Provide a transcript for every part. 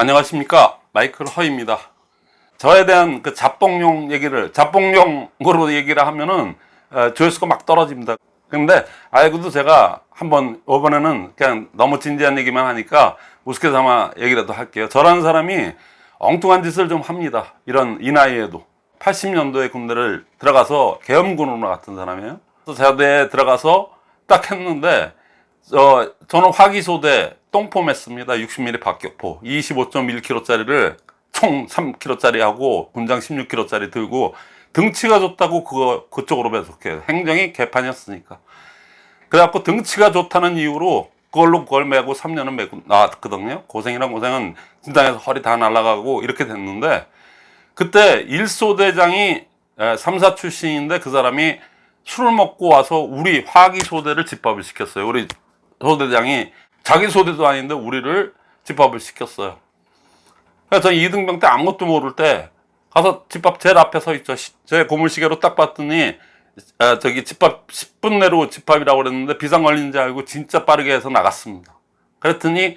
안녕하십니까? 마이클 허입니다. 저에 대한 그 잡봉용 얘기를 잡봉용으로 얘기를 하면은 어, 조회수가 막 떨어집니다. 근데 알고도 제가 한번 이번에는 그냥 너무 진지한 얘기만 하니까 우습게 삼아 얘기라도 할게요. 저라는 사람이 엉뚱한 짓을 좀 합니다. 이런 이 나이에도. 80년도에 군대를 들어가서 계엄군으로 나갔던 사람이에요. 그래서 제대에 들어가서 딱 했는데 어, 저는 화기소대 똥폼했습니다. 60mm 박격포 25.1kg짜리를 총 3kg짜리 하고 군장 16kg짜리 들고 등치가 좋다고 그거 그쪽으로 배속해요. 행정이 개판이었으니까. 그래갖고 등치가 좋다는 이유로 그걸로 그걸 메고 3년은 메고 나왔거든요. 고생이란 고생은 진장에서 허리 다 날아가고 이렇게 됐는데 그때 일소대장이 3사 출신인데 그 사람이 술을 먹고 와서 우리 화기소대를 집합을 시켰어요. 우리 소대장이 자기 소대도 아닌데 우리를 집합을 시켰어요. 그래서 저 이등병 때 아무것도 모를 때 가서 집합 제일 앞에 서 있죠. 시- 제 고물시계로 딱 봤더니 아, 저기 집합 10분 내로 집합이라고 그랬는데 비상 걸리는 줄 알고 진짜 빠르게 해서 나갔습니다. 그랬더니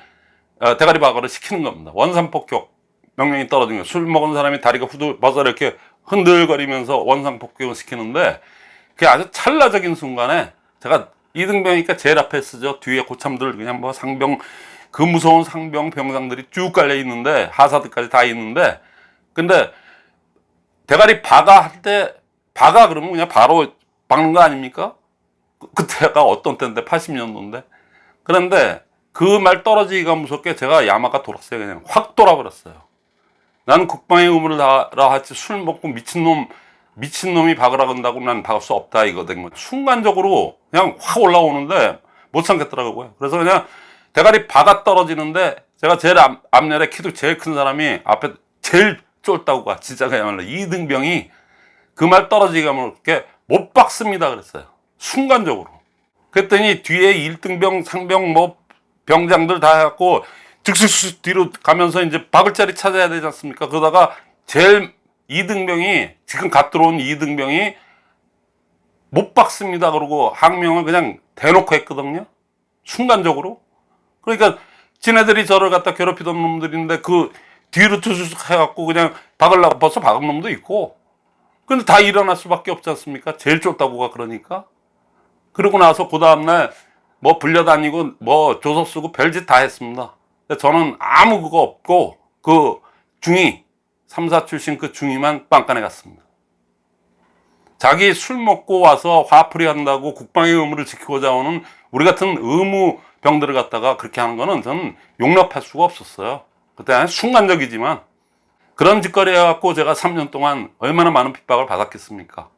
어, 대가리 박아를 시키는 겁니다. 원산폭격 명령이 떨어진 거예요. 술 먹은 사람이 다리가 후들 벗어 이렇게 흔들거리면서 원상폭격을 시키는데 그게 아주 찰나적인 순간에 제가 이등병이니까 제일 앞에 쓰죠. 뒤에 고참들 그냥 뭐 상병 그 무서운 상병 병장들이 쭉 깔려 있는데 하사들까지 다 있는데 근데 대가리 박아 할 때 박아 그러면 그냥 바로 박는 거 아닙니까? 그- 그때가 어떤 때인데 80년도인데 그런데 그 말 떨어지기가 무섭게 제가 야마가 돌았어요 그냥 확 돌아버렸어요 나는 국방의 의무를 다하라 하지 술 먹고 미친놈 미친놈이 박으라 건다고 난 박을 수 없다 이거든. 순간적으로 그냥 확 올라오는데 못 참겠더라고요 그래서 그냥 대가리 박아 떨어지는데 제가 제일 앞, 앞열에 키도 제일 큰 사람이 앞에 제일 쫄다고 가 진짜 그야말로. 이등병이 그 말 떨어지기가 뭐게 못 박습니다 그랬어요. 순간적으로. 그랬더니 뒤에 1등병 상병 뭐 병장들 다 해갖고 즉슥 뒤로 가면서 이제 박을 자리 찾아야 되지 않습니까? 그러다가 제일 이등병이 지금 갓 들어온 이등병이 못 박습니다. 그러고 항명을 그냥 대놓고 했거든요. 순간적으로. 그러니까 지네들이 저를 갖다 괴롭히던 놈들인데 그 뒤로 투수숙 해갖고 그냥 박으려고 벌써 박은 놈도 있고. 근데 다 일어날 수밖에 없지 않습니까? 제일 좁다고가 그러니까. 그러고 나서 그 다음날 뭐 불려다니고 뭐 조서 쓰고 별짓 다 했습니다. 근데 저는 아무 그거 없고 그 중위 3사 출신 그 중위만 빵간에 갔습니다 자기 술 먹고 와서 화풀이 한다고 국방의 의무를 지키고자 오는 우리 같은 의무 병들을 갖다가 그렇게 하는 거는 저는 용납할 수가 없었어요. 그때 순간적이지만 그런 짓거리 해갖고 제가 3년 동안 얼마나 많은 핍박을 받았겠습니까?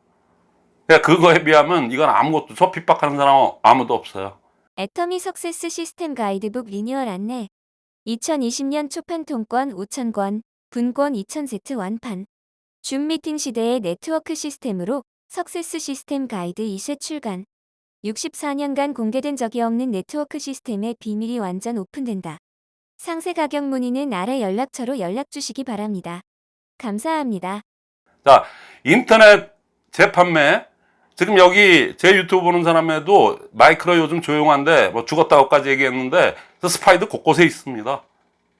그러니까 그거에 비하면 이건 아무것도 저 핍박하는 사람 아무도 없어요. 애터미 success 시스템 가이드북 리뉴얼 안내. 2020년 초판 통권 5,000권, 분권 2,000세트 완판. 줌 미팅 시대의 네트워크 시스템으로 success 시스템 가이드 2세 출간 64년간 공개된 적이 없는 네트워크 시스템의 비밀이 완전 오픈된다. 상세 가격 문의는 아래 연락처로 연락 주시기 바랍니다. 감사합니다. 자 인터넷 재판매 지금 여기 제 유튜브 보는 사람에도 마이크로 요즘 조용한데 뭐 죽었다고까지 얘기했는데 그 스파이도 곳곳에 있습니다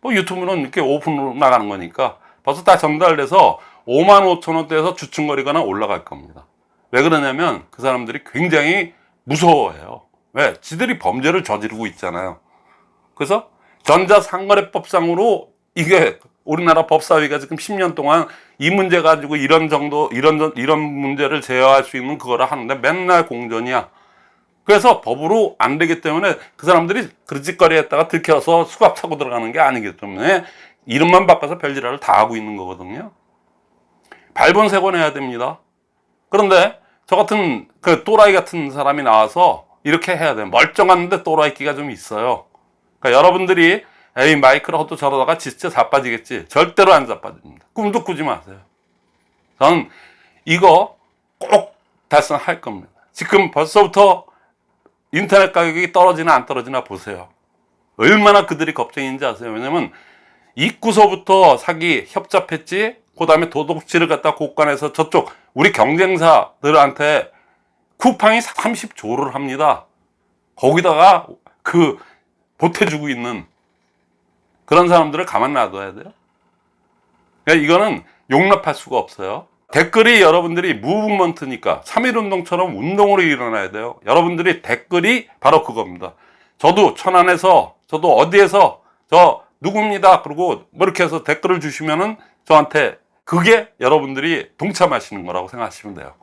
뭐 유튜브는 이렇게 오픈으로 나가는 거니까 벌써 다 전달돼서 5만 5천 원대에서 주춤거리거나 올라갈 겁니다 왜 그러냐면 그 사람들이 굉장히 무서워해요 왜? 지들이 범죄를 저지르고 있잖아요 그래서 전자상거래법상으로 이게 우리나라 법사위가 지금 10년 동안 이 문제 가지고 이런 정도 이런 전- 이런 문제를 제어할 수 있는 그거를 하는데 맨날 공전이야. 그래서 법으로 안 되기 때문에 그 사람들이 그짓거리 했다가 들켜서 수갑 차고 들어가는 게 아니기 때문에 이름만 바꿔서 별지랄을 다 하고 있는 거거든요. 밟은 세고 내야 됩니다. 그런데 저 같은 그 또라이 같은 사람이 나와서 이렇게 해야 돼요. 멀쩡한데 또라이 끼가 좀 있어요. 그러니까 여러분들이 에이 마이크를 헛도 저러다가 진짜 자빠지겠지. 절대로 안 자빠집니다. 꿈도 꾸지 마세요. 저는 이거 꼭 달성할 겁니다. 지금 벌써부터 인터넷 가격이 떨어지나 안 떨어지나 보세요. 얼마나 그들이 겁쟁인지 아세요? 왜냐면 입구서부터 사기 협잡했지 그 다음에 도둑질을 갖다 곳간에서 저쪽 우리 경쟁사들한테 쿠팡이 30조를 합니다. 거기다가 그 보태주고 있는 그런 사람들을 가만 놔둬야 돼요. 그러니까 이거는 용납할 수가 없어요. 댓글이 여러분들이 무브먼트니까 3.1운동처럼 운동으로 일어나야 돼요. 여러분들이 댓글이 바로 그겁니다. 저도 천안에서 저도 어디에서 저 누굽니다. 그리고 뭐 이렇게 해서 댓글을 주시면은 저한테 그게 여러분들이 동참하시는 거라고 생각하시면 돼요.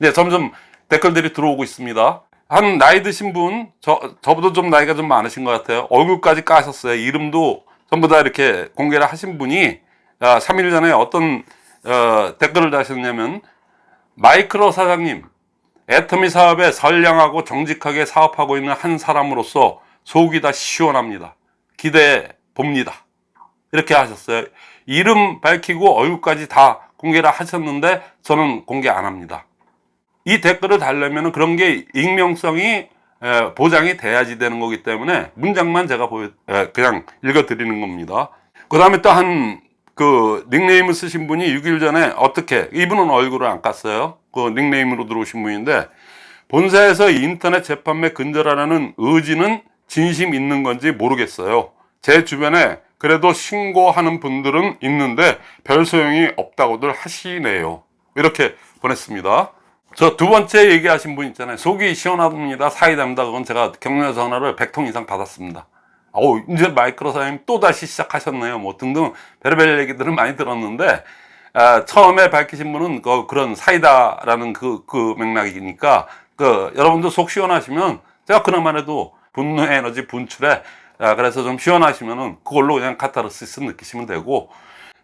이제 점점 댓글들이 들어오고 있습니다. 한 나이 드신 분, 저, 저보다 좀 나이가 좀 많으신 것 같아요. 얼굴까지 까셨어요. 이름도 전부 다 이렇게 공개를 하신 분이, 아, 3일 전에 어떤, 어, 댓글을 다셨냐면, 마이크로 사장님, 애터미 사업에 선량하고 정직하게 사업하고 있는 한 사람으로서 속이 다 시원합니다. 기대해 봅니다. 이렇게 하셨어요. 이름 밝히고 얼굴까지 다 공개를 하셨는데 저는 공개 안 합니다. 이 댓글을 달려면 그런 게 익명성이 에, 보장이 돼야지 되는 거기 때문에 문장만 제가 그냥 읽어 드리는 겁니다. 그 다음에 또 한 그 닉네임을 쓰신 분이 6일 전에 어떻게 이분은 얼굴을 안 깠어요. 그 닉네임으로 들어오신 분인데 본사에서 인터넷 재판매 근절하라는 의지는 진심 있는 건지 모르겠어요. 제 주변에 그래도 신고하는 분들은 있는데 별 소용이 없다고들 하시네요. 이렇게 보냈습니다. 저 두 번째 얘기하신 분 있잖아요. 속이 시원합니다. 사이다입니다. 그건 제가 격려 전화를 100통 이상 받았습니다. 오, 이제 마이크로 사장님 또 다시 시작하셨네요. 뭐 등등 별의별 얘기들을 많이 들었는데 아, 처음에 밝히신 분은 그, 그런 사이다라는 그, 그 맥락이니까 그 여러분들 속 시원하시면 제가 그나마라도 분노 에너지 분출에 아, 그래서 좀 시원하시면은 그걸로 그냥 카타르시스 느끼시면 되고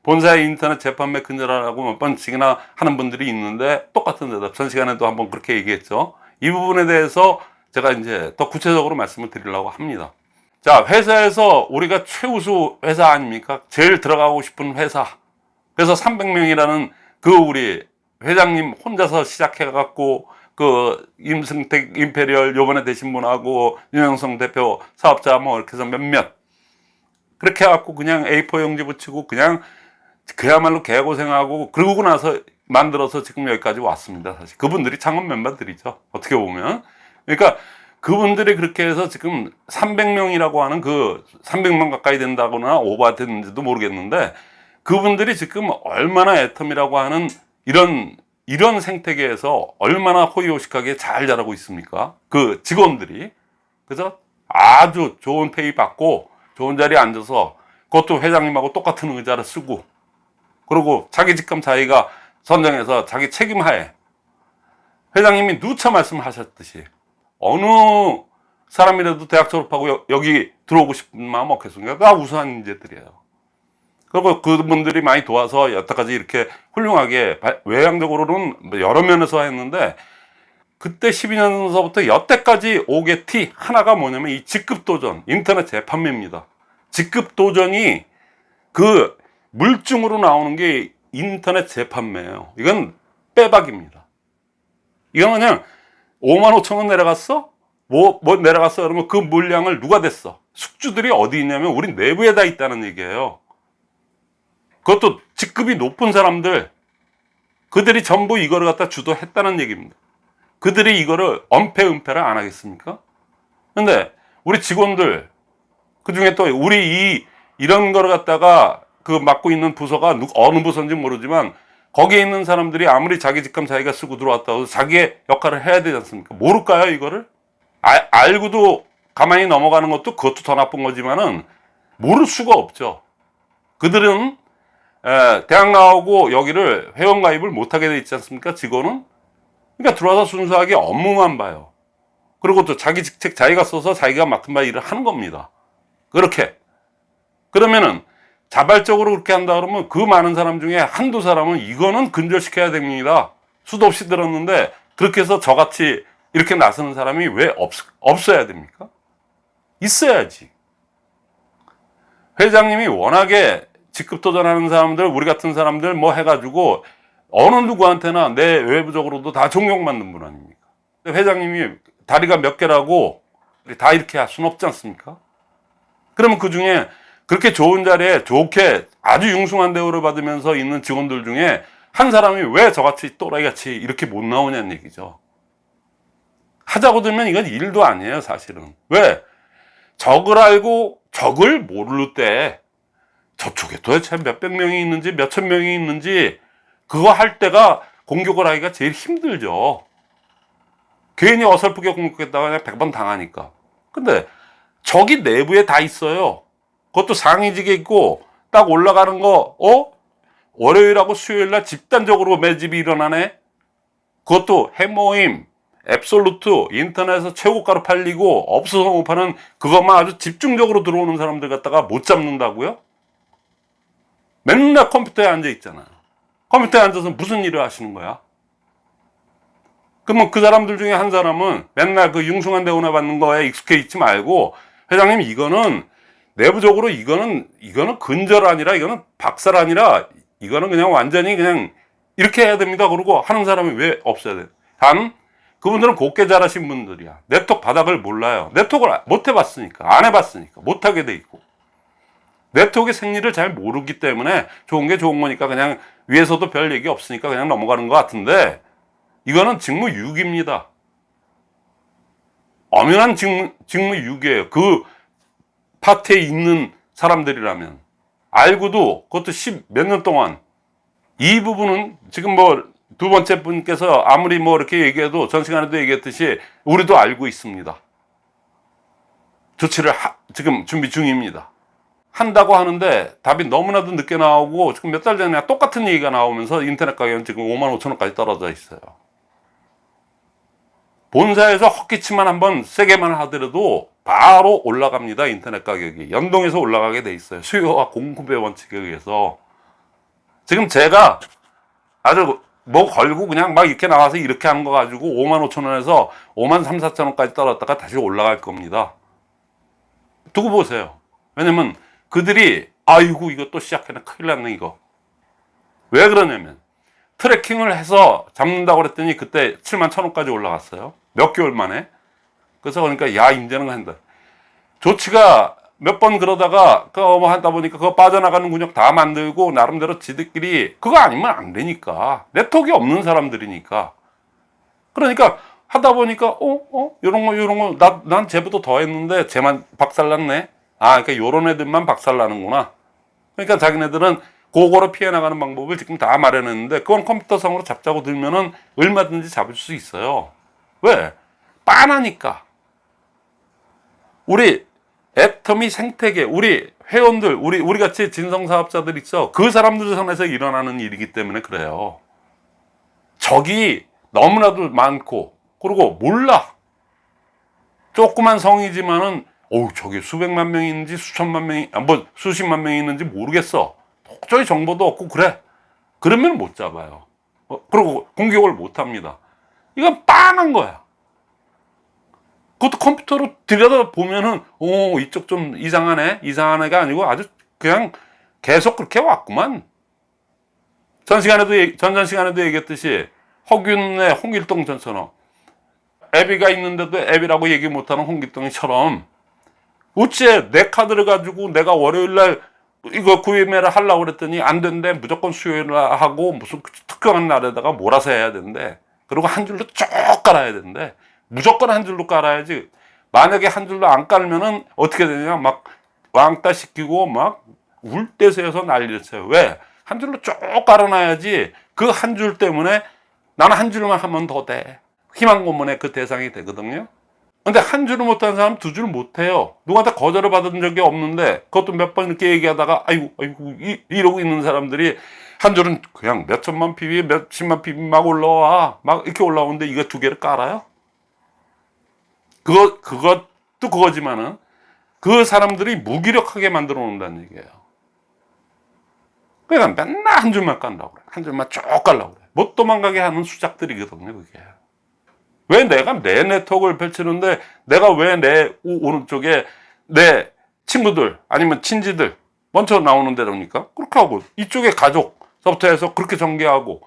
본사의 인터넷 재판매 근절하라고 몇 번씩이나 하는 분들이 있는데 똑같은 대답. 전 시간에도 한번 그렇게 얘기했죠. 이 부분에 대해서 제가 이제 더 구체적으로 말씀을 드리려고 합니다. 자 회사에서 우리가 최우수 회사 아닙니까? 제일 들어가고 싶은 회사. 그래서 300명이라는 그 우리 회장님 혼자서 시작해 갖고 그 임승택 imperial 요번에 되신 분하고 윤영성 대표 사업자 뭐 이렇게 해서 몇몇. 그렇게 해갖고 그냥 A4 용지 붙이고 그냥 그야말로 개고생하고 그러고 나서 만들어서 지금 여기까지 왔습니다 사실. 그분들이 창업 멤버들이죠 어떻게 보면. 그러니까 그분들이 그렇게 해서 지금 300명이라고 하는 그 300명 가까이 된다거나 오버 됐는지도 모르겠는데 그분들이 지금 얼마나 애텀이라고 하는 이런 이런 생태계에서 얼마나 호의호식하게 잘 자라고 있습니까? 그 직원들이. 그래서 아주 좋은 페이 받고 좋은 자리에 앉아서 그것도 회장님하고 똑같은 의자를 쓰고 그리고 자기 직감 자기가 선정해서 자기 책임하에 회장님이 누차 말씀하셨듯이 어느 사람이라도 대학 졸업하고 여, 여기 들어오고 싶은 마음 없겠습니까? 그가 우수한 인재들이에요. 그리고 그분들이 많이 도와서 여태까지 이렇게 훌륭하게 바- 외향적으로는 뭐 여러 면에서 했는데 그때 12년서부터 여태까지 오게 티 하나가 뭐냐면 이 직급 도전 인터넷 재판매입니다. 직급 도전이 그 물증으로 나오는 게 인터넷 재판매예요. 이건 빼박입니다. 이건 그냥 5만 5천 원 내려갔어? 뭐, 뭐 내려갔어? 그러면 그 물량을 누가 댔어? 숙주들이 어디 있냐면 우리 내부에 다 있다는 얘기예요. 그것도 직급이 높은 사람들 그들이 전부 이거를 갖다 주도했다는 얘기입니다. 그들이 이거를 엄폐 은폐를 안 하겠습니까? 근데 우리 직원들 그 중에 또 우리 이 이런 거를 갖다가 그 맡고 있는 부서가 누, 어느 부서인지 모르지만 거기에 있는 사람들이 아무리 자기 직감 자기가 쓰고 들어왔다고 해도 자기의 역할을 해야 되지 않습니까? 모를까요 이거를? 아, 알고도 가만히 넘어가는 것도 그것도 더 나쁜 거지만은 모를 수가 없죠. 그들은 에, 대학 나오고 여기를 회원가입을 못하게 돼 있지 않습니까? 직원은? 그러니까 들어와서 순수하게 업무만 봐요. 그리고 또 자기 직책 자기가 써서 자기가 맡은 바 일을 하는 겁니다. 그렇게. 그러면은 자발적으로 그렇게 한다 그러면 그 많은 사람 중에 한두 사람은 이거는 근절시켜야 됩니다. 수도 없이 들었는데 그렇게 해서 저같이 이렇게 나서는 사람이 왜 없, 없어야 됩니까? 있어야지. 회장님이 워낙에 직급 도전하는 사람들, 우리 같은 사람들 뭐 해가지고 어느 누구한테나 내 외부적으로도 다 존경받는 분 아닙니까? 회장님이 다리가 몇 개라고 다 이렇게 할 수는 없지 않습니까? 그러면 그 중에 그렇게 좋은 자리에 좋게 아주 융숭한 대우를 받으면서 있는 직원들 중에 한 사람이 왜 저같이 또라이같이 이렇게 못 나오냐는 얘기죠. 하자고 들면 이건 일도 아니에요, 사실은. 왜? 적을 알고 적을 모를 때 저쪽에 도대체 몇백 명이 있는지 몇천 명이 있는지 그거 할 때가 공격을 하기가 제일 힘들죠. 괜히 어설프게 공격했다가 그냥 100번 당하니까. 근데 저기 내부에 다 있어요. 그것도 상위직에 있고 딱 올라가는 거, 어? 월요일하고 수요일날 집단적으로 매집이 일어나네? 그것도 해모임, 앱솔루트, 인터넷에서 최고가로 팔리고 없어서 못 파는 그것만 아주 집중적으로 들어오는 사람들 갖다가 못 잡는다고요? 맨날 컴퓨터에 앉아 있잖아요. 컴퓨터에 앉아서 무슨 일을 하시는 거야? 그러면 그 사람들 중에 한 사람은 맨날 그 융숭한 대우나 받는 거에 익숙해 있지 말고 회장님 이거는 내부적으로 이거는 이거는 근절 아니라 이거는 박살 아니라 이거는 그냥 완전히 그냥 이렇게 해야 됩니다. 그러고 하는 사람이 왜 없어야 돼? 단 그분들은 곱게 자라신 분들이야. 네트워크 바닥을 몰라요. 네트워크를 못 해봤으니까 안 해봤으니까 못 하게 돼 있고 네트워크의 생리를 잘 모르기 때문에 좋은 게 좋은 거니까 그냥 위에서도 별 얘기 없으니까 그냥 넘어가는 것 같은데 이거는 직무 유기입니다. 엄연한 직무, 직무 유기예요. 그 파트에 있는 사람들이라면 알고도 그것도 십몇 년 동안 이 부분은 지금 뭐 두 번째 분께서 아무리 뭐 이렇게 얘기해도 전 시간에도 얘기했듯이 우리도 알고 있습니다. 조치를 하- 지금 준비 중입니다. 한다고 하는데 답이 너무나도 늦게 나오고 지금 몇 달 전에 똑같은 얘기가 나오면서 인터넷 가격은 지금 5만 5천 원까지 떨어져 있어요. 본사에서 헛기침만 한번 세게만 하더라도 바로 올라갑니다. 인터넷 가격이. 연동해서 올라가게 돼 있어요. 수요와 공급의 원칙에 의해서. 지금 제가 아주 뭐 걸고 그냥 막 이렇게 나와서 이렇게 한 거 가지고 5만 5천 원에서 5만 3, 4천 원까지 떨어졌다가 다시 올라갈 겁니다. 두고 보세요. 왜냐면 그들이 아이고 이거 또 시작했네 큰일 났네 이거. 왜 그러냐면 트래킹을 해서 잡는다고 그랬더니 그때 7만 천 원까지 올라갔어요. 몇 개월 만에. 그래서 그러니까 야 이제는 한다. 조치가 몇 번 그러다가 그뭐 하다 보니까 그거 빠져나가는 군역 다 만들고 나름대로 지들끼리 그거 아니면 안 되니까 네트워크 없는 사람들이니까 그러니까 하다 보니까 어어 요런 거 요런 거난 쟤보다 더 했는데 쟤만 박살났네 아 그러니까 요런 애들만 박살나는구나 그러니까 자기네들은 그거로 피해 나가는 방법을 지금 다 마련했는데 그건 컴퓨터상으로 잡자고 들면은 얼마든지 잡을 수 있어요 왜 빤하니까 우리 애터미 생태계, 우리 회원들, 우리, 우리 같이 진성사업자들 있어. 그 사람들 선에서 일어나는 일이기 때문에 그래요. 적이 너무나도 많고, 그리고 몰라. 조그만 성이지만은, 어우, 저기 수백만 있는지 수천만 명이, 아, 뭐, 수십만 명이 있는지 모르겠어. 도저히 정보도 없고, 그래. 그러면 못 잡아요. 어, 그리고 공격을 못 합니다. 이건 빤한 거야. 그것도 컴퓨터로 들여다 보면은 오 이쪽 좀 이상하네 이상한 애가 아니고 아주 그냥 계속 그렇게 왔구만 전 시간에도 전전 시간에도 얘기했듯이 허균의 홍길동 전처럼 애비가 있는데도 애비라고 얘기 못하는 홍길동이처럼 어째 내 카드를 가지고 내가 월요일날 이거 구매를 하려고 그랬더니 안 된대 무조건 수요일 하고 무슨 특정한 날에다가 몰아서 해야 된대 그리고 한 줄로 쭉 깔아야 된대 무조건 한 줄로 깔아야지. 만약에 한 줄로 안 깔면은 어떻게 되냐? 막 왕따 시키고 막 울대세에서 난리를 쳐요. 왜? 한 줄로 쭉 깔아놔야지 그 한 줄 때문에 나는 한 줄만 하면 더 돼. 희망 고문의 그 대상이 되거든요. 근데 한 줄을 못하는 사람 두줄 못해요. 누구한테 거절을 받은 적이 없는데 그것도 몇 번 이렇게 얘기하다가 아이고 아이고 이, 이러고 있는 사람들이 한 줄은 그냥 몇 천만 PB 몇십만 PB 막 올라와 막 이렇게 올라오는데 이거 두 개를 깔아요? 그거 그것도 그거지만은 그 사람들이 무기력하게 만들어 놓는다는 얘기예요. 그러니까 맨날 한 줄만 깐다고 그래. 한 줄만 쭉 깔라고 그래. 못 도망가게 하는 수작들이거든요, 그게. 왜 내가 내 네트워크를 펼치는데 내가 왜 내 오른쪽에 내 친구들 아니면 친지들 먼저 나오는 데랍니까? 그렇게 하고 이쪽에 가족서부터 해서 그렇게 전개하고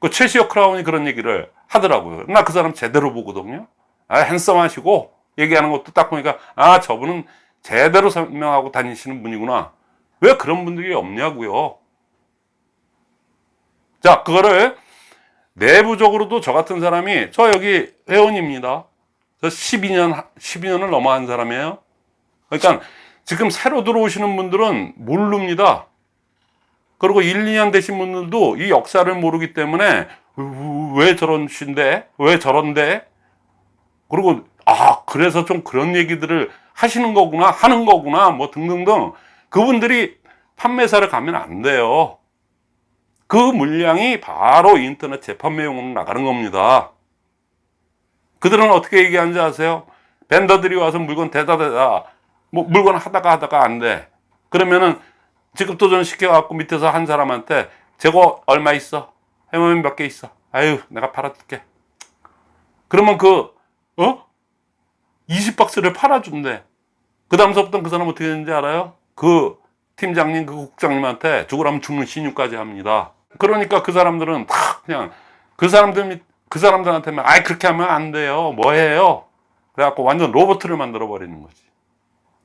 그 최시혁 크라운이 그런 얘기를 하더라고요. 나 그 사람 제대로 보거든요. 아, 핸섬하시고 얘기하는 것도 딱 보니까 아 저분은 제대로 설명하고 다니시는 분이구나. 왜 그런 분들이 없냐고요. 자 그거를 내부적으로도 저 같은 사람이 저 여기 회원입니다. 저 12년 12년을 넘어 한 사람이에요. 그러니까 지금 새로 들어오시는 분들은 모릅니다. 그리고 1, 2년 되신 분들도 이 역사를 모르기 때문에 왜 저런 신데? 왜 저런데? 그리고 아 그래서 좀 그런 얘기들을 하시는 거구나 하는 거구나 뭐 등등등 그분들이 판매사를 가면 안 돼요 그 물량이 바로 인터넷 재판매용으로 나가는 겁니다 그들은 어떻게 얘기하는지 아세요? 벤더들이 와서 물건 대다 대다 뭐 물건 하다가 하다가 안 돼 그러면은 지급 도전 시켜갖고 밑에서 한 사람한테 재고 얼마 있어? 해모면 몇 개 있어? 아유 내가 팔아줄게 그러면 그 어? 20박스를 팔아준대. 그 다음서부터 그 사람 어떻게 되는지 알아요? 그 팀장님, 그 국장님한테 죽으라면 죽는 신유까지 합니다. 그러니까 그 사람들은 다 그냥 그 사람들, 밑- 그 사람들한테만, 아이, 그렇게 하면 안 돼요. 뭐 해요? 그래갖고 완전 로봇을 만들어 버리는 거지.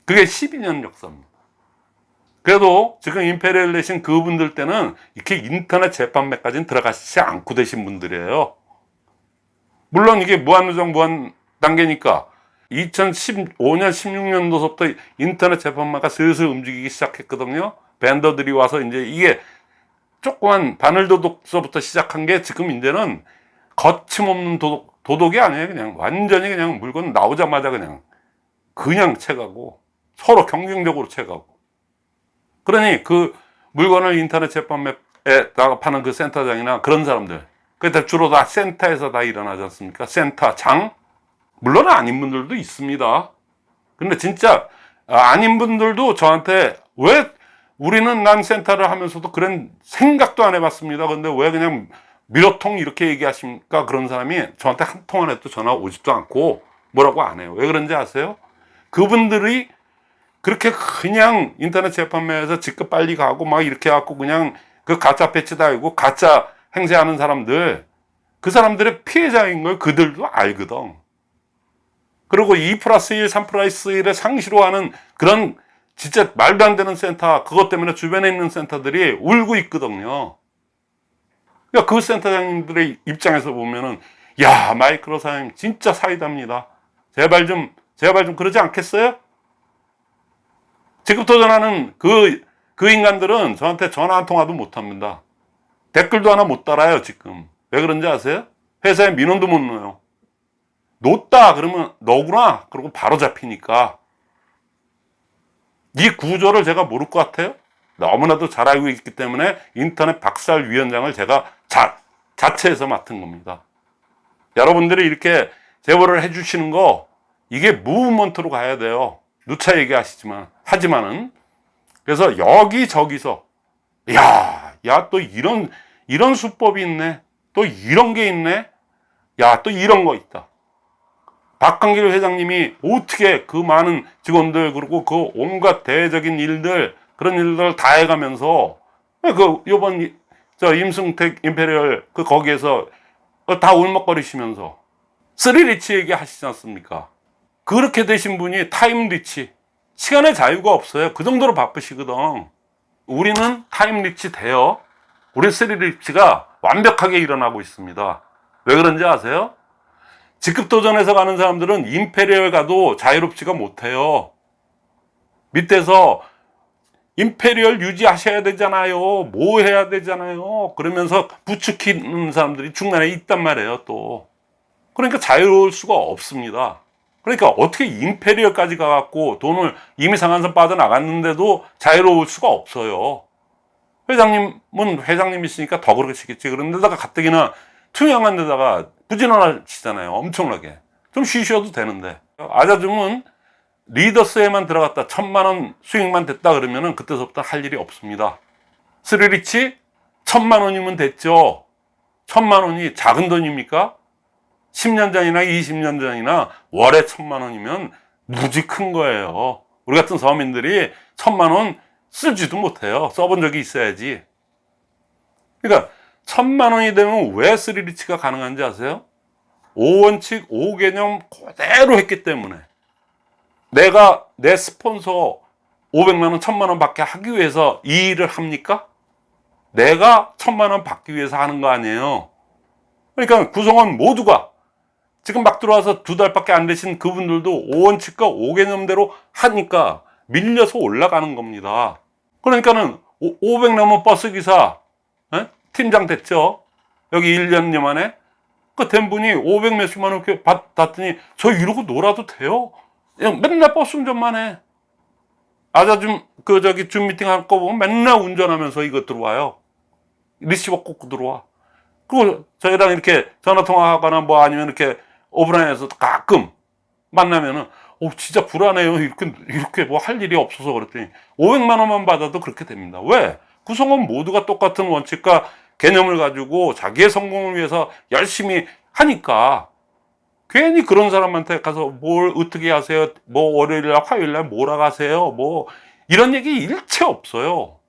그게 12년 역사입니다. 그래도 지금 임페리얼 내신 그분들 때는 이렇게 인터넷 재판매까지는 들어가시지 않고 되신 분들이에요. 물론 이게 무한누정 무한 단계니까 2015년 16년도서부터 인터넷 재판마가 슬슬 움직이기 시작했거든요 밴더들이 와서 이제 이게 조그만 바늘도독서부터 시작한 게 지금 이제는 거침없는 도독, 도독이 아니에요 그냥 완전히 그냥 물건 나오자마자 그냥 그냥 채가고 서로 경쟁적으로 채가고 그러니 그 물건을 인터넷 재판매에다가 파는 그 센터장이나 그런 사람들 그때 주로 다 센터에서 다 일어나지 않습니까? 센터장 물론 아닌 분들도 있습니다. 근데 진짜 아, 아닌 분들도 저한테 왜 우리는 난 센터를 하면서도 그런 생각도 안 해봤습니다. 근데 왜 그냥 미로통 이렇게 얘기하십니까? 그런 사람이 저한테 한 통 안 해도 전화 오지도 않고 뭐라고 안 해요. 왜 그런지 아세요? 그분들이 그렇게 그냥 인터넷 재판매에서 직급 빨리 가고 막 이렇게 해갖고 그냥 그 가짜 배지 달고 가짜 행세하는 사람들 그 사람들의 피해자인 걸 그들도 알거든. 그리고 2 플러스 1, 3 플러스 1을 상시로 하는 그런 진짜 말도 안 되는 센터, 그것 때문에 주변에 있는 센터들이 울고 있거든요. 그러니까 그 센터장님들의 입장에서 보면은, 야, 마이크로 사장님 진짜 사이다입니다. 제발 좀, 제발 좀 그러지 않겠어요? 지금 도전하는 그, 그 인간들은 저한테 전화 한 통화도 못 합니다. 댓글도 하나 못 달아요, 지금. 왜 그런지 아세요? 회사에 민원도 못 넣어요. 놓다 그러면 너구나 그러고 바로 잡히니까 이 구조를 제가 모를 것 같아요? 너무나도 잘 알고 있기 때문에 인터넷 박살 위원장을 제가 자, 자체에서 맡은 겁니다. 여러분들이 이렇게 제보를 해주시는 거 이게 무브먼트로 가야 돼요. 누차 얘기하시지만 하지만은. 그래서 여기저기서 야 야 또 이런 이런 수법이 있네. 또 이런 게 있네. 야 또 이런 거 있다 박한길 회장님이 어떻게 그 많은 직원들 그리고 그 온갖 대적인 일들 그런 일들을 다 해가면서 그 요번 이- 저 임승택 imperial 그 거기에서 다 울먹거리시면서 three rich 얘기 하시지 않습니까? 그렇게 되신 분이 time rich 시간의 자유가 없어요. 그 정도로 바쁘시거든. 우리는 time rich 돼요. 우리 three rich가 완벽하게 일어나고 있습니다. 왜 그런지 아세요? 직급 도전에서 가는 사람들은 imperial 가도 자유롭지가 못해요. 밑에서 임페리얼 유지하셔야 되잖아요. 뭐 해야 되잖아요. 그러면서 부추기는 사람들이 중간에 있단 말이에요, 또. 그러니까 자유로울 수가 없습니다. 그러니까 어떻게 임페리얼까지 가갖고 돈을 이미 상한선 빠져나갔는데도 자유로울 수가 없어요. 회장님은 회장님이시니까 더 그러시겠지. 그런데다가 가뜩이나 투명한 데다가 부진언하시잖아요. 엄청나게. 좀 쉬셔도 되는데. 아자줌은 리더스에만 들어갔다 천만 원 수익만 됐다 그러면은 그때서부터 할 일이 없습니다. 스리리치 천만 원이면 됐죠. 천만 원이 작은 돈입니까? 10년 전이나 20년 전이나 월에 천만 원이면 무지 큰 거예요. 우리 같은 서민들이 천만 원 쓰지도 못해요. 써본 적이 있어야지. 그러니까 천만 원이 되면 왜 스리리치가 가능한지 아세요? 5원칙 5개념 그대로 했기 때문에 내가 내 스폰서 500만 원, 1000만 원 받게 하기 위해서 이 일을 합니까? 내가 1000만 원 받기 위해서 하는 거 아니에요. 그러니까 구성원 모두가 지금 막 들어와서 두 달밖에 안 되신 그분들도 5원칙과 5개념대로 하니까 밀려서 올라가는 겁니다. 그러니까는 500 넘은 버스 기사 예? 팀장 됐죠. 여기 1년여 만에 그된 분이 500 몇십만 원 받았더니 저 이러고 놀아도 돼요. 그냥 맨날 버스 운전만 해. 아자 줌그 저기 줌 미팅 할 거 보면 맨날 운전하면서 이거 들어와요. 리시버 꽂고 들어와. 그리고 저희랑 이렇게 전화 통화하거나 뭐 아니면 이렇게 오프라인에서 가끔 만나면은 오 진짜 불안해요. 이렇게 이렇게 뭐 할 일이 없어서 그랬더니 500만 원만 받아도 그렇게 됩니다. 왜? 구성원 모두가 똑같은 원칙과 개념을 가지고 자기의 성공을 위해서 열심히 하니까 괜히 그런 사람한테 가서 뭘 어떻게 하세요? 뭐 월요일날 화요일날 뭐라 가세요? 뭐 이런 얘기 일체 없어요.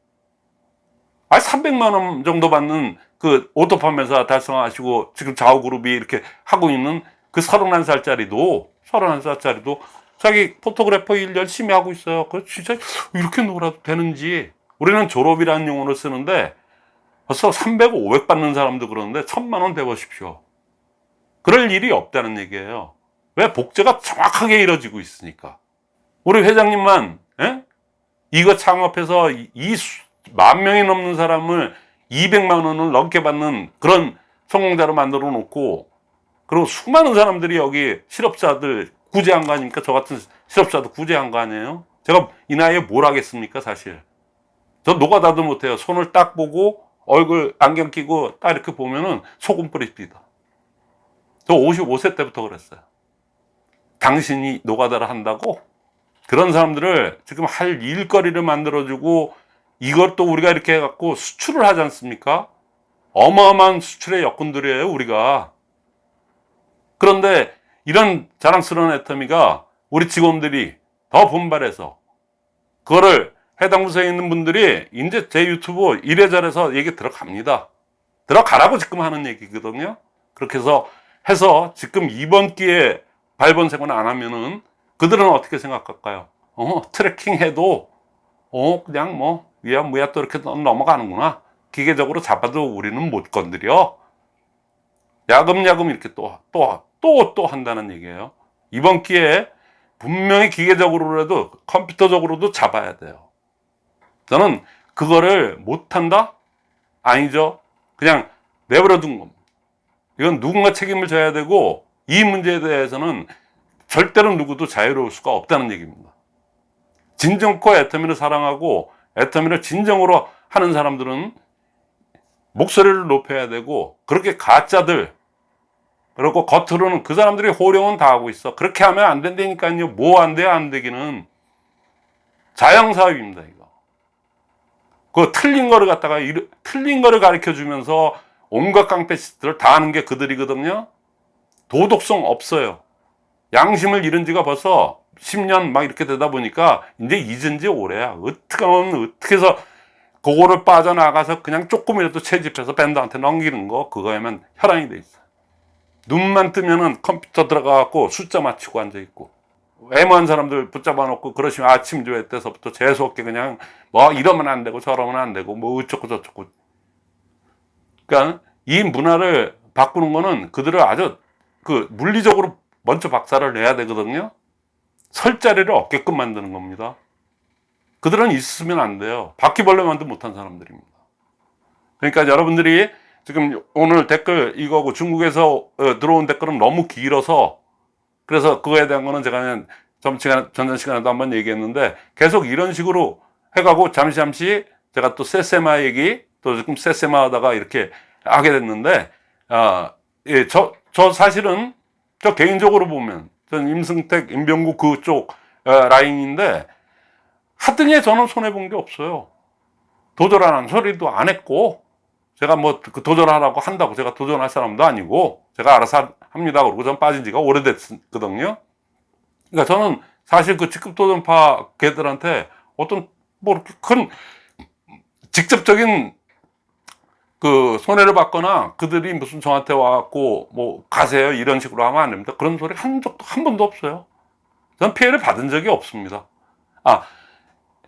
아 300만 원 정도 받는 그 오토팜 회사 달성하시고 지금 좌우그룹이 이렇게 하고 있는 그 31살짜리도 31살짜리도 자기 포토그래퍼 일 열심히 하고 있어요. 그 진짜 이렇게 놀아도 되는지 우리는 졸업이라는 용어를 쓰는데 벌써 300, 500 받는 사람도 그러는데 천만 원 대보십시오. 그럴 일이 없다는 얘기예요. 왜? 복제가 정확하게 이루어지고 있으니까. 우리 회장님만 예? 이거 창업해서 이 만 명이 넘는 사람을 200만 원을 넘게 받는 그런 성공자로 만들어 놓고 그리고 수많은 사람들이 여기 실업자들 구제한 거 아닙니까? 저 같은 실업자도 구제한 거 아니에요? 제가 이 나이에 뭘 하겠습니까, 사실? 저 노가다도 못해요. 손을 딱 보고 얼굴 안경 끼고 딱 이렇게 보면은 소금 뿌립니다. 저 55세 때부터 그랬어요. 당신이 노가다를 한다고? 그런 사람들을 지금 할 일거리를 만들어주고 이것도 우리가 이렇게 해갖고 수출을 하지 않습니까? 어마어마한 수출의 여건들이에요, 우리가. 그런데 이런 자랑스러운 애터미가 우리 직원들이 더 분발해서 그거를 해당 부서에 있는 분들이 이제 제 유튜브 이래저래서 얘기 들어갑니다. 들어가라고 지금 하는 얘기거든요. 그렇게 해서 해서 지금 이번 기회에 발본색은 안 하면은 그들은 어떻게 생각할까요? 어, tracking 해도 어, 그냥 뭐 유야무야 또 이렇게 넘어가는구나. 기계적으로 잡아도 우리는 못 건드려. 야금야금 이렇게 또, 또, 또, 또 한다는 얘기예요. 이번 기회에 분명히 기계적으로라도 컴퓨터적으로도 잡아야 돼요. 저는 그거를 못한다? 아니죠. 그냥 내버려 둔 겁니다. 이건 누군가 책임을 져야 되고 이 문제에 대해서는 절대로 누구도 자유로울 수가 없다는 얘기입니다. 진정코 애터미를 사랑하고 애터미를 진정으로 하는 사람들은 목소리를 높여야 되고 그렇게 가짜들 그리고 겉으로는 그 사람들이 호령은 다 하고 있어 그렇게 하면 안 된다니까요 뭐 안 돼요 안 되기는 자영사업입니다 그 틀린 거를 갖다가 틀린 거를 가르쳐 주면서 온갖 깡패짓들을 다 하는 게 그들이거든요 도덕성 없어요 양심을 잃은 지가 벌써 10년 막 이렇게 되다 보니까 이제 잊은 지 오래야. 어떻게 하면 어떻게 해서 그거를 빠져나가서 그냥 조금이라도 채집해서 밴드한테 넘기는 거 그거에만 혈안이 돼 있어. 눈만 뜨면은 컴퓨터 들어가갖고 숫자 맞추고 앉아 있고 애매한 사람들 붙잡아 놓고 그러시면 아침 조회 때서부터 재수없게 그냥 뭐 이러면 안 되고 저러면 안 되고 뭐 어쩌고 저쩌고 그러니까 이 문화를 바꾸는 거는 그들을 아주 그 물리적으로 먼저 박살을 내야 되거든요. 설 자리를 얻게끔 만드는 겁니다. 그들은 있으면 안 돼요. 바퀴벌레만도 못한 사람들입니다. 그러니까 여러분들이 지금 오늘 댓글 이거고 중국에서 어, 들어온 댓글은 너무 길어서 그래서 그거에 대한 거는 제가 그냥 전 시간, 전전 시간에도 한번 얘기했는데 계속 이런 식으로 해가고 잠시 잠시 제가 또 세세마 얘기 또 지금 세세마 하다가 이렇게 하게 됐는데 아, 예, 저, 저 사실은 저 개인적으로 보면 전 임승택, 임병구 그쪽 어, 라인인데 하등에 저는 손해 본 게 없어요. 도전하는 소리도 안 했고 제가 뭐그 도전하라고 한다고 제가 도전할 사람도 아니고 제가 알아서 합니다. 그러고 전 빠진 지가 오래됐거든요. 그러니까 저는 사실 그 직급 도전파 걔들한테 어떤 뭐 이렇게 큰 직접적인 그 손해를 받거나 그들이 무슨 저한테 와갖고 뭐 가세요 이런 식으로 하면 안 됩니다. 그런 소리 한 적도 한 번도 없어요. 전 피해를 받은 적이 없습니다. 아,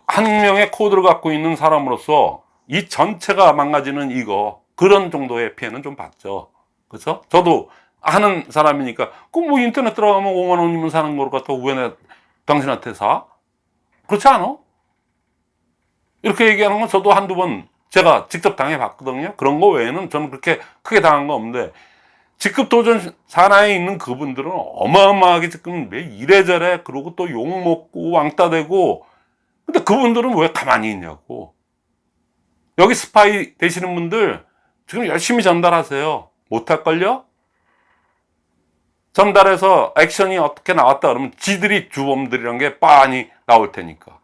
한 명의 코드를 갖고 있는 사람으로서 이 전체가 망가지는 이거 그런 정도의 피해는 좀 받죠. 그렇죠? 저도 하는 사람이니까 그뭐 인터넷 들어가면 5만 원이면 사는 걸 갖다 왜 내 당신한테 사? 그렇지 않아? 이렇게 얘기하는 건 저도 한두 번 제가 직접 당해 봤거든요. 그런 거 외에는 저는 그렇게 크게 당한 거 없는데 직급 도전 산하에 있는 그분들은 어마어마하게 지금 왜 이래저래 그러고 또 욕 먹고 왕따 되고 근데 그분들은 왜 가만히 있냐고 여기 스파이 되시는 분들 지금 열심히 전달하세요 못할걸요? 전달해서 액션이 어떻게 나왔다 그러면 지들이 주범들이란 게 빤히 나올 테니까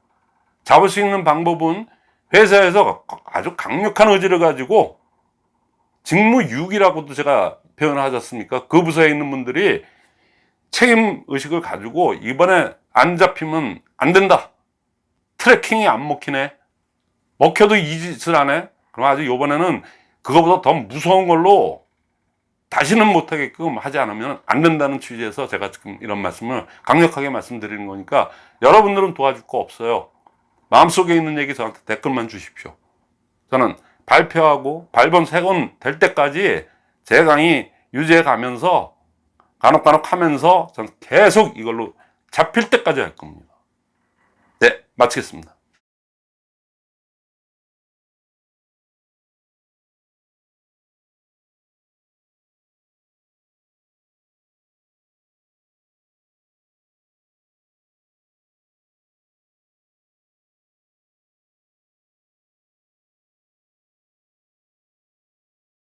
잡을 수 있는 방법은 회사에서 아주 강력한 의지를 가지고 직무유기라고도 제가 표현하지 않습니까? 그 부서에 있는 분들이 책임 의식을 가지고 이번에 안 잡히면 안 된다. 트래킹이 안 먹히네. 먹혀도 이 짓을 안 해. 그럼 아주 이번에는 그거보다 더 무서운 걸로 다시는 못하게끔 하지 않으면 안 된다는 취지에서 제가 지금 이런 말씀을 강력하게 말씀드리는 거니까 여러분들은 도와줄 거 없어요. 마음속에 있는 얘기 저한테 댓글만 주십시오. 저는 발표하고 발본 세건 될 때까지 제 강의 유지해 가면서 간혹간혹 하면서 저는 계속 이걸로 잡힐 때까지 할 겁니다. 네, 마치겠습니다.